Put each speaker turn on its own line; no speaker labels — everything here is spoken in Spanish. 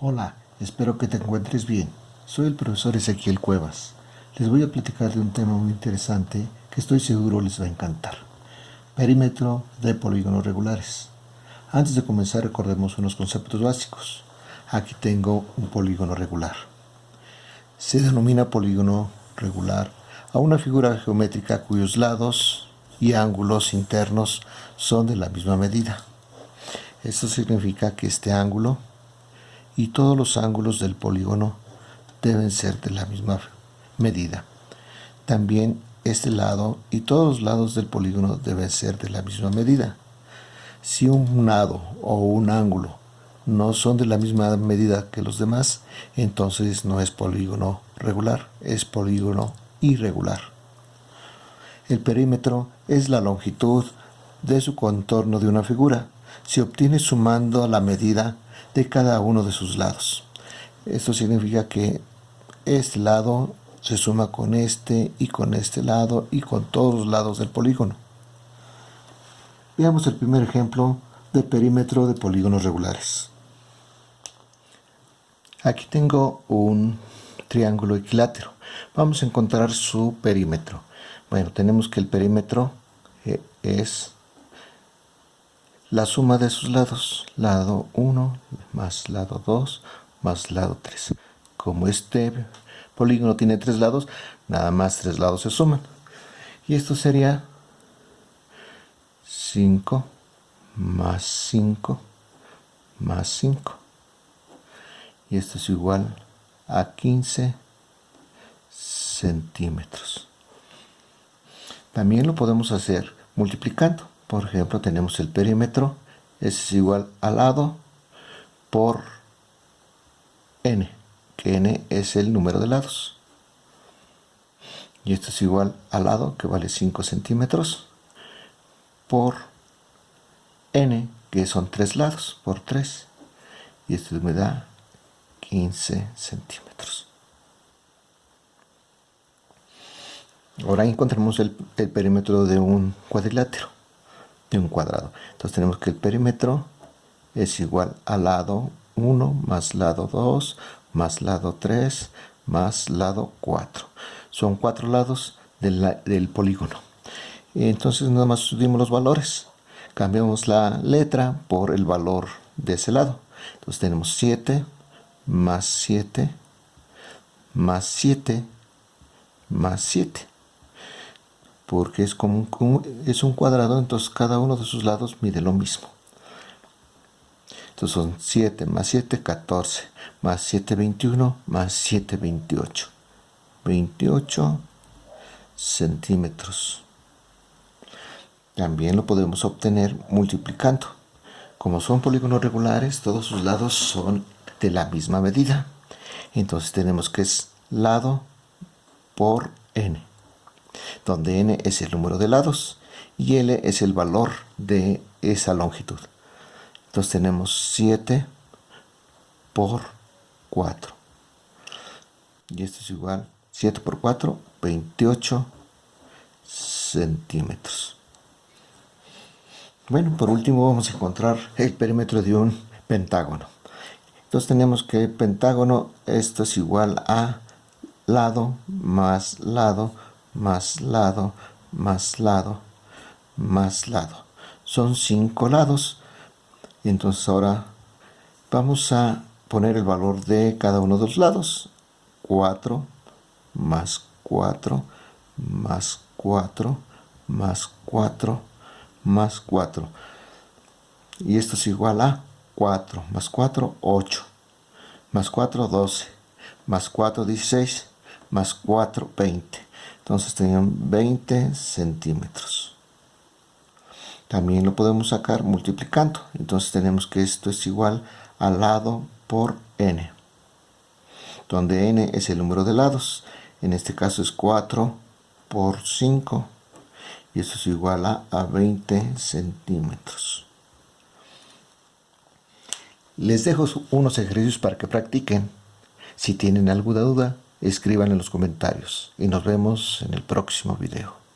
Hola, espero que te encuentres bien. Soy el profesor Ezequiel Cuevas. Les voy a platicar de un tema muy interesante que estoy seguro les va a encantar. Perímetro de polígonos regulares. Antes de comenzar recordemos unos conceptos básicos. Aquí tengo un polígono regular. Se denomina polígono regular a una figura geométrica cuyos lados y ángulos internos son de la misma medida. Esto significa que este ángulo y todos los ángulos del polígono deben ser de la misma medida. También este lado y todos los lados del polígono deben ser de la misma medida. Si un lado o un ángulo no son de la misma medida que los demás, entonces no es polígono regular, es polígono irregular. El perímetro es la longitud de su contorno de una figura. Se obtiene sumando la medida de cada uno de sus lados. Esto significa que este lado se suma con este y con este lado y con todos los lados del polígono. Veamos el primer ejemplo de perímetro de polígonos regulares. Aquí tengo un triángulo equilátero. Vamos a encontrar su perímetro. Bueno, tenemos que el perímetro eh, es la suma de sus lados, lado 1 más lado 2 más lado 3. Como este polígono tiene tres lados, nada más tres lados se suman. Y esto sería 5 más 5 más 5. Y esto es igual a 15 centímetros. También lo podemos hacer multiplicando. Por ejemplo, tenemos el perímetro, es igual al lado por n, que n es el número de lados. Y esto es igual al lado, que vale 5 centímetros, por n, que son 3 lados, por 3. Y esto me da 15 centímetros. Ahora encontramos el perímetro de un cuadrilátero de un cuadrado. Entonces tenemos que el perímetro es igual al lado 1 más lado 2 más lado 3 más lado 4. Son cuatro lados del, polígono. Entonces nada más subimos los valores. Cambiamos la letra por el valor de ese lado. Entonces tenemos 7 más 7 más 7 más 7 porque es, como un, es un cuadrado, entonces cada uno de sus lados mide lo mismo. Entonces son 7 más 7, 14, más 7, 21, más 7, 28. 28 centímetros. También lo podemos obtener multiplicando. Como son polígonos regulares, todos sus lados son de la misma medida. Entonces tenemos que es lado por n donde n es el número de lados y l es el valor de esa longitud. Entonces tenemos 7 por 4. Y esto es igual, 7 por 4, 28 centímetros. Bueno, por último vamos a encontrar el perímetro de un pentágono. Entonces tenemos que el pentágono, esto es igual a lado más lado más lado, más lado, más lado. Son cinco lados. Y entonces ahora vamos a poner el valor de cada uno de los lados. 4 más 4 más 4 más 4 más 4. Y esto es igual a 4 más 4, 8. Más 4, 12. Más 4, 16. Más 4, 20. Entonces tenían 20 centímetros. También lo podemos sacar multiplicando. Entonces tenemos que esto es igual al lado por n. Donde n es el número de lados. En este caso es 4 por 5. Y esto es igual a, a 20 centímetros. Les dejo unos ejercicios para que practiquen. Si tienen alguna duda, escriban en los comentarios y nos vemos en el próximo video.